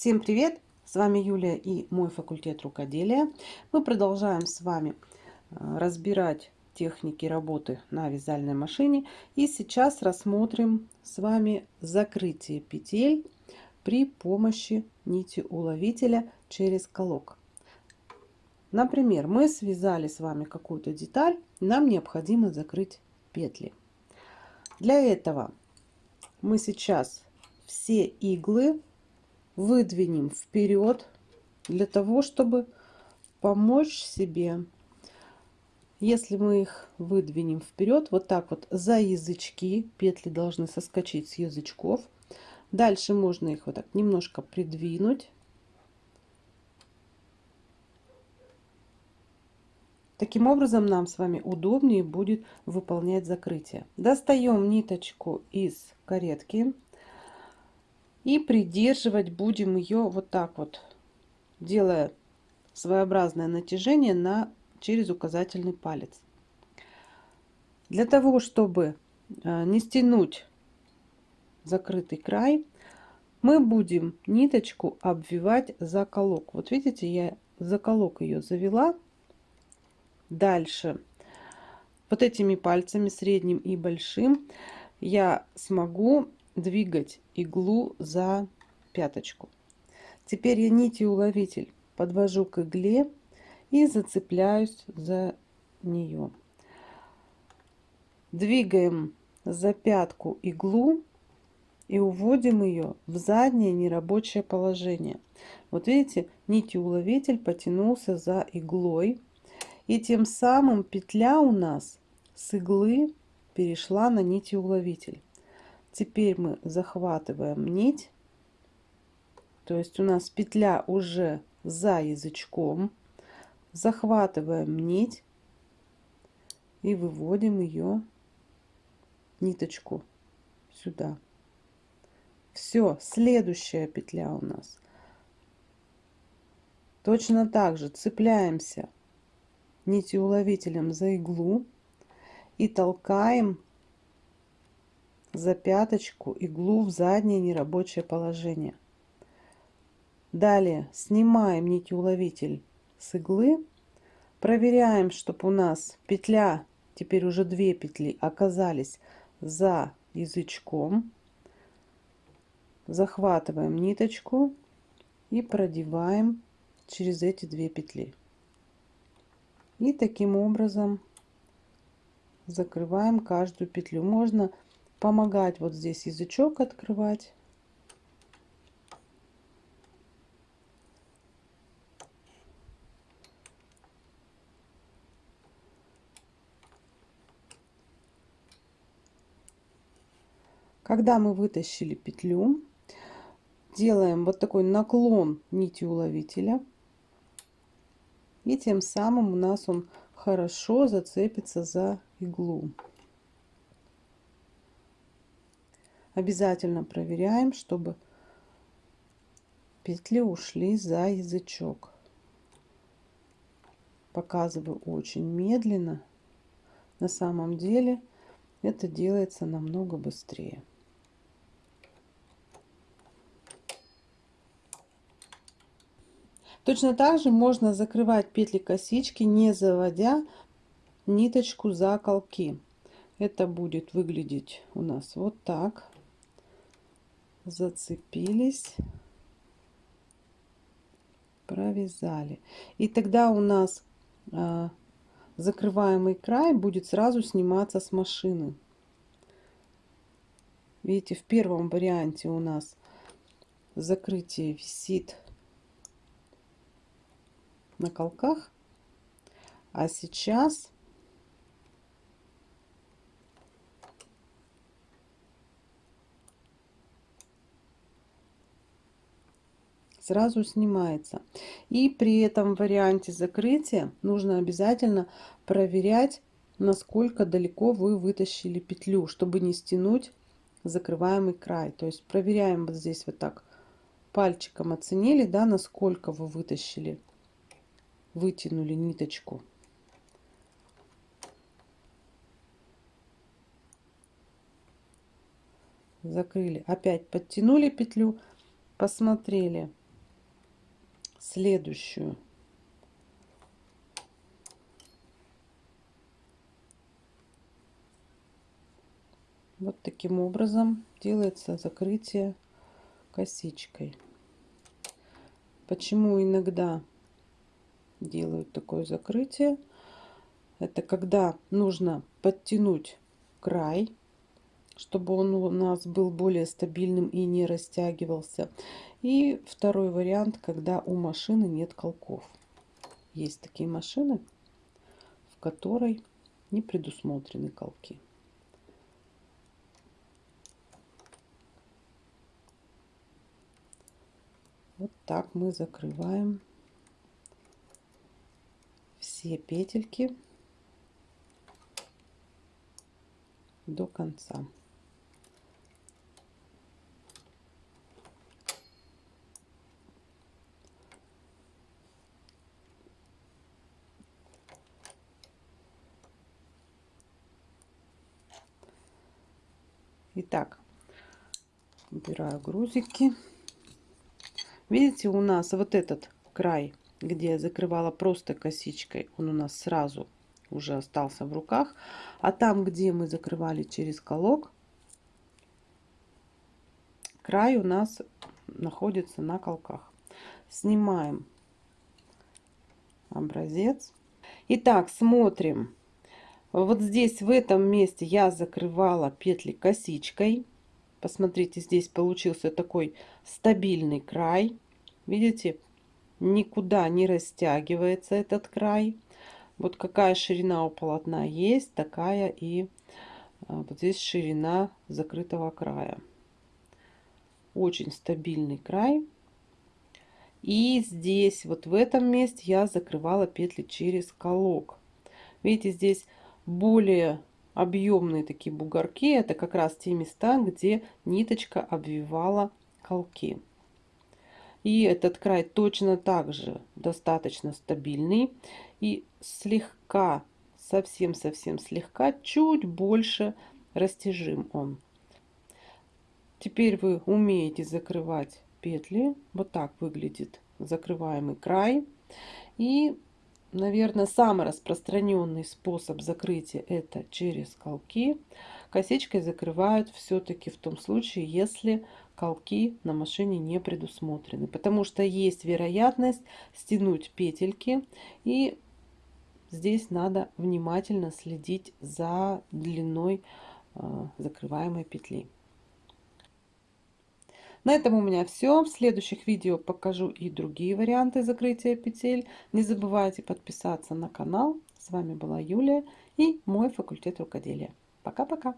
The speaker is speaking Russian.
Всем привет! С вами Юлия и мой факультет рукоделия. Мы продолжаем с вами э, разбирать техники работы на вязальной машине. И сейчас рассмотрим с вами закрытие петель при помощи нити уловителя через колок. Например, мы связали с вами какую-то деталь, нам необходимо закрыть петли. Для этого мы сейчас все иглы выдвинем вперед для того, чтобы помочь себе. Если мы их выдвинем вперед, вот так вот за язычки, петли должны соскочить с язычков. Дальше можно их вот так немножко придвинуть Таким образом нам с вами удобнее будет выполнять закрытие. Достаем ниточку из каретки и придерживать будем ее вот так вот, делая своеобразное натяжение на, через указательный палец. Для того, чтобы э, не стянуть закрытый край, мы будем ниточку обвивать за колок. Вот видите, я за колок ее завела Дальше. Вот этими пальцами, средним и большим, я смогу двигать иглу за пяточку. Теперь я нитью уловитель подвожу к игле и зацепляюсь за нее. Двигаем за пятку иглу и уводим ее в заднее нерабочее положение. Вот видите, нитью уловитель потянулся за иглой и тем самым петля у нас с иглы перешла на нитеуловитель. Теперь мы захватываем нить. То есть у нас петля уже за язычком. Захватываем нить и выводим ее ниточку сюда. Все, следующая петля у нас. Точно так же цепляемся нитеуловителем за иглу и толкаем за пяточку иглу в заднее нерабочее положение. Далее снимаем нитеуловитель с иглы, проверяем, чтобы у нас петля, теперь уже две петли, оказались за язычком. Захватываем ниточку и продеваем через эти две петли. И таким образом закрываем каждую петлю. Можно помогать вот здесь язычок открывать. Когда мы вытащили петлю, делаем вот такой наклон нити уловителя и тем самым у нас он хорошо зацепится за иглу. Обязательно проверяем, чтобы петли ушли за язычок. Показываю очень медленно. На самом деле это делается намного быстрее. Точно так же можно закрывать петли косички, не заводя ниточку за колки. Это будет выглядеть у нас вот так. Зацепились, провязали. И тогда у нас а, закрываемый край будет сразу сниматься с машины. Видите, в первом варианте у нас закрытие висит на колках. А сейчас сразу снимается. И при этом варианте закрытия нужно обязательно проверять, насколько далеко вы вытащили петлю, чтобы не стянуть закрываемый край. То есть проверяем вот здесь вот так пальчиком оценили, да, насколько вы вытащили вытянули ниточку. Закрыли. Опять подтянули петлю, посмотрели, следующую. Вот таким образом делается закрытие косичкой. Почему иногда делают такое закрытие? Это когда нужно подтянуть край, чтобы он у нас был более стабильным и не растягивался. И второй вариант, когда у машины нет колков. Есть такие машины, в которой не предусмотрены колки. Вот так мы закрываем все петельки до конца. Итак, убираю грузики. Видите, у нас вот этот край, где я закрывала просто косичкой, он у нас сразу уже остался в руках. А там, где мы закрывали через колок, край у нас находится на колках. Снимаем образец. Итак, смотрим. Вот здесь, в этом месте я закрывала петли косичкой. Посмотрите, здесь получился такой стабильный край. Видите, никуда не растягивается этот край. Вот какая ширина у полотна есть, такая и а, вот здесь ширина закрытого края. Очень стабильный край. И здесь, вот в этом месте я закрывала петли через колок. Видите, здесь более объемные такие бугорки. Это как раз те места, где ниточка обвивала колки. И этот край точно так же достаточно стабильный. И слегка, совсем-совсем слегка, чуть больше растяжим он. Теперь вы умеете закрывать петли. Вот так выглядит закрываемый край. И наверное, самый распространенный способ закрытия это через колки. Косичкой закрывают все-таки в том случае, если колки на машине не предусмотрены. Потому что есть вероятность стянуть петельки. И здесь надо внимательно следить за длиной э, закрываемой петли. На этом у меня все. В следующих видео покажу и другие варианты закрытия петель. Не забывайте подписаться на канал. С вами была Юлия и мой факультет рукоделия. Пока-пока!